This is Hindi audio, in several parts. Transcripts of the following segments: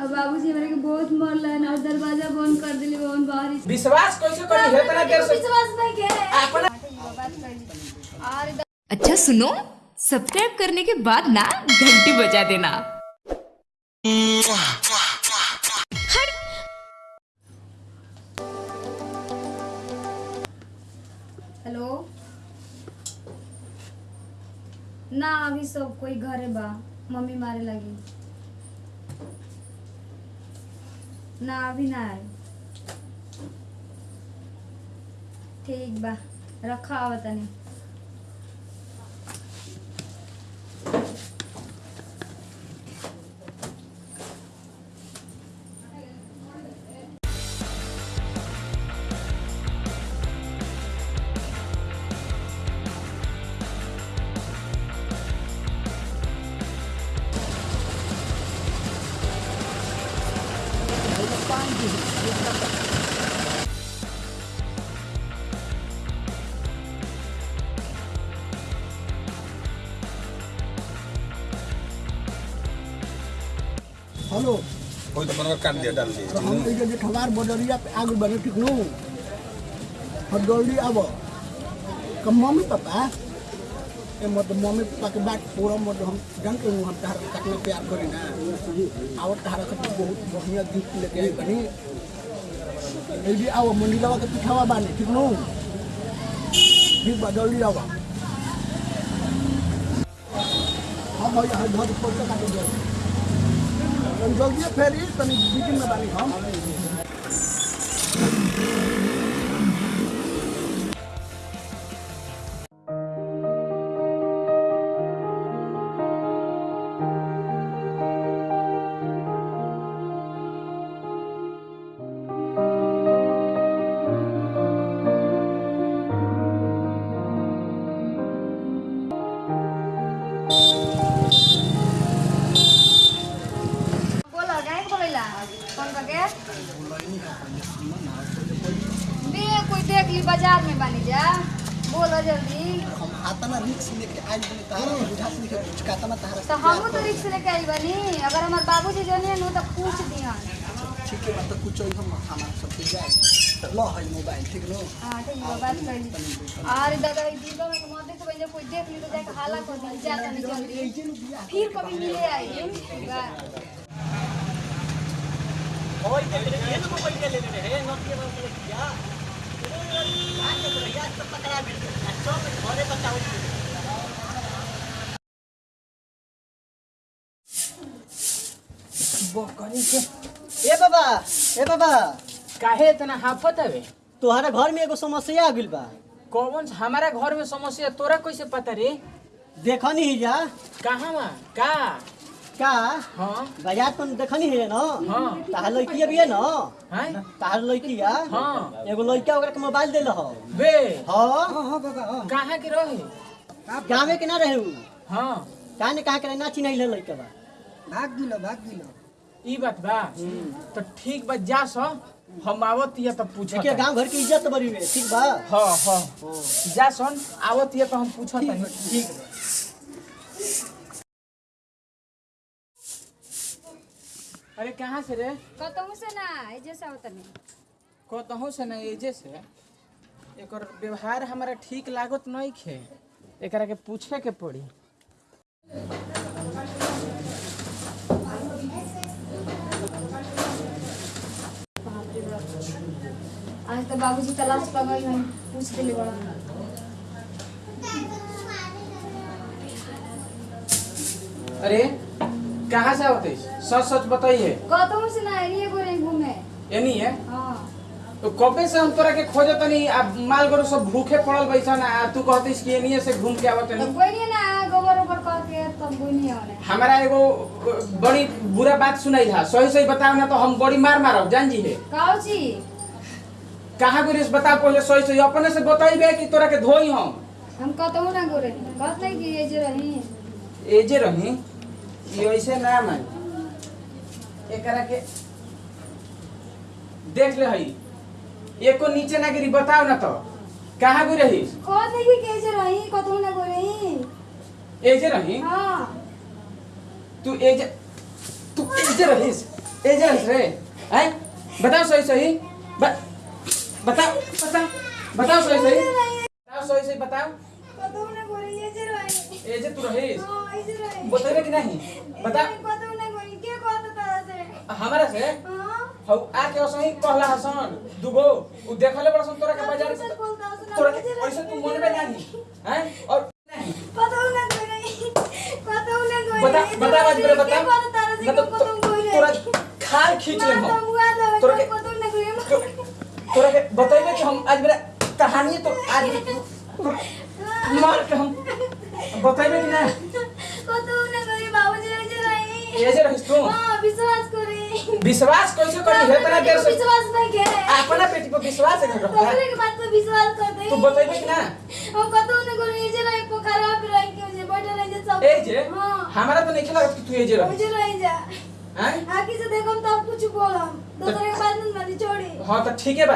अब बाबूजी हमरा के बहुत मरलन और दरवाज़ा बंद कर दिली बहन बाहर विश्वास कैसे करी है इतना देर से विश्वास नहीं के अपना और अच्छा सुनो सब्सक्राइब करने के बाद ना घंटी बजा देना। हेलो? ना अभी सब कोई घरे बा मम्मी मारे लगी। ना अभी ना ठीक बा रखा आवा हेलो कोई तो मनवा काट दिया डाल दिया तो हम ये जे ठवार बदरिया पे आगे बढ़े ठीक नु और जल्दी आबो कम मम्मी पापा ए मत मम्मी पापा के बात पूरा मत हम जान के हम तार कितना प्यार करी ना। आवत तार के बहुत बढ़िया गिफ्ट लेके आई बनी ए भी आओ मंदिरवा के पिछावा बानी, ठीक नु? ठीक बा जल्दी आवा हम भाई हर पर का काटे जाओ जल्दी फेरी तनी मीटिंग में बानी हम। देख ली, बाज़ार में बानी जा। बोलो जल्दी हम हाथना रिक्स लेके आज बने तारा बुझा से लेके कुछ कहता ना तारा तो हम तो रिक्स लेके आई बनी। अगर हमार बाबूजी जानिए नु तो पूछ दिहन। ठीक है बात कुछ हम हमारा सब कुछ जाए लो है मोबाइल ठीक नो हाँ ठीक है कर ली। अरे दादा ई दीदा में मत तो भैया कोई देख ली तो जाके हाला कर दी जा जल्दी। फिर कभी मिले आई ए बाबा ए बाबा। काहे इतना हाफत हवे? तोहरा घर में एगो समस्या आ गइल बा। कौन हमारा घर में समस्या तोरा कैसे पता रे? देखनी ही जा। कहाँ का? का? हाँ। बाज़ार पर देखनी है ना? हाँ। ताहर लड़की भी है ना? हैं? ताहर लड़किया हाँ। एगो लड़का ओकरा के मोबाइल देल हो। बे हाँ। हाँ कहाँ के रहे? गाँव में के ना रहे हाँ। कहाँ ने के ना चिन्ह लड़का बा। भाग गिलो भाग गिलो ई बात बा। तो ठीक बा जा सो। हम आवत या तो पूछत देखिए गाँव घर की इज़्ज़त बड़ी है। ठीक बा? हाँ हाँ। जा सन आवत या तो हम पूछत हनी ठीक अरे कहाँ से रे? कतहु से ना ए जैसा होता नहीं कहतहूँ से ना एजे से? एकर व्यवहार हमारा ठीक लागत नहीं खे। एकरा के पूछे के पड़ी। आज तो बाबूजी तलाश कर गई हैं पूछ दिले बड़ा अरे कहाँ से होते सच सच बताइए। से ना को ये है? हाँ। तो कबे से हम तोरा के खोजत नहीं अब माल गरु सब भूखे पड़ल बैसन आ तू कहतिस कि एनिए से घूम के आवत तो नहीं? कोई नहीं ना गोबर ओबर करके तब कोई नहीं होने हमारा एगो बड़ी बुरा बात सुनाई था। सही सही बताओ ना तो हम बड़ी मार मारब जान जी है। काऊ ची कहाँ गुरेश बता पहले सही सही अपने से बताइबे कि तोरा के धोई हम। हम कतहु ना गोरे कहत नहीं कि ये जे रही। एजे रही? ये ऐसे ना मान एकरा के देख ले हई एको नीचे ना गिरी बताओ ना तो कहाँ गुई रही कहत नहीं कि जे रही कतहु ना गोरे एजे रही हाँ तू एजे तू एजे रहीस ए जे रे हैं बताओ सही सही ब, बताओ बताओ बताओ सही सही बताओ सही सही बताओ कतौ ना ये जे रहे ए जे तू रहीस हाँ ये जे रहे बतेबे कि नहीं? बता। कतौ गोरी के कहत तारा से हमारा से? हाँ। हौ आके असही कहला हसन दुगो। उ देखले बड़ा सन तोरा के बाज़ार से तोरा के ऐसे तू मन में नहीं हैं? और नहीं। गोरी कतौ गोरी बता बता आज बता। के तारा ना तो कतौ गोरी तोरा खाल खींच ले हम तो तोरा के- कतौ गोरी तो- तोरा के बतेबे कि हम आज मेरा कहानी तो आज मार के हम बतेबे कि ना ना बाबूजी जे रहे रहिस तू। हाँ विश्वास करे। विश्वास कैसे करी है तना देर से विश्वास नहीं के अपना बेटी पर विश्वास है के बात पे विश्वास कर दे। तू कि ना। हम कतौ ना रहे रह के जे बैठल रहे जे सब। ए जे? हाँ। हमारा तो नहीं लगत कि तू ए जे रह मुझे रह जा। हैं? आगे से देखम तब कुछ बोलम दूसरे के बात नहीं छोड़ी हाँ तो ठीक है बा।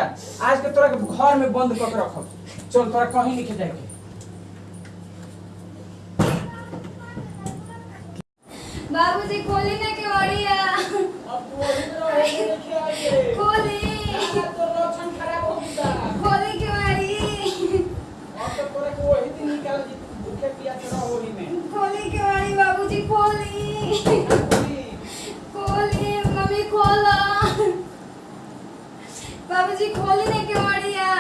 आज के तोरा के घर में बंद कर के रखब चल तोरा कहीं नहीं जाए के बाबूजी खोली ना के बढ़िया खोली खोली। के बाड़ी खोली के बाड़ी बाबूजी खोली। खोली मम्मी खोला। बाबूजी खोली ना के बढ़िया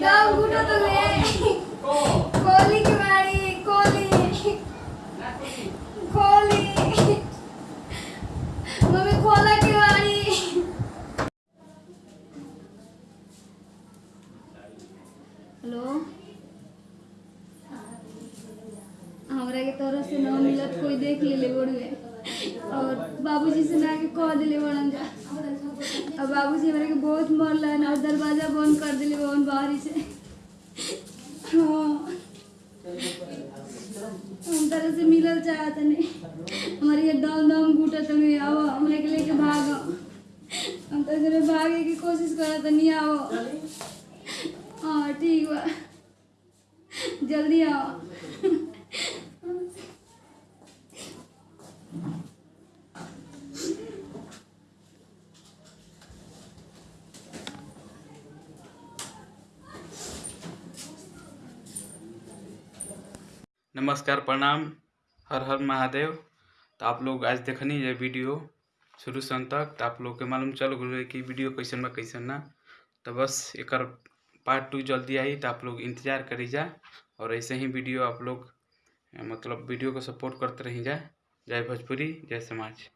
गाँव घुटो तो ले खोली के बाड़ी खोली खोली मम्मी खोला के बाड़ी हेलो हमरा के तरफ़ से ना मिलत कोई देख ले ले बड़ुए और बाबूजी से ना के कह दिले बड़न जा। और बाबूजी हमरा के बहुत मरलन और दरवाज़ा बंद कर दिले बहन बाहरी से। हाँ। हम तरह से मिलल चाहत नहीं हमारी ये दम दम घुटत नहीं आओ हमरे के लेके भागो। हम तो जरे भागे की कोशिश करत नहीं आओ हाँ ठीक बा। जल्दी आओ नमस्कार, प्रणाम, हर हर महादेव। तो आप लोग आज देखनी है वीडियो शुरू से अंत तक। तो आप लोग के मालूम चल गए कि वीडियो कैसन बा, कैसन ना। तो बस एक पार्ट टू जल्दी आई तो आप लोग इंतज़ार करी जा और ऐसे ही वीडियो आप लोग मतलब वीडियो को सपोर्ट करते रही जा। जय भोजपुरी, जय समाज।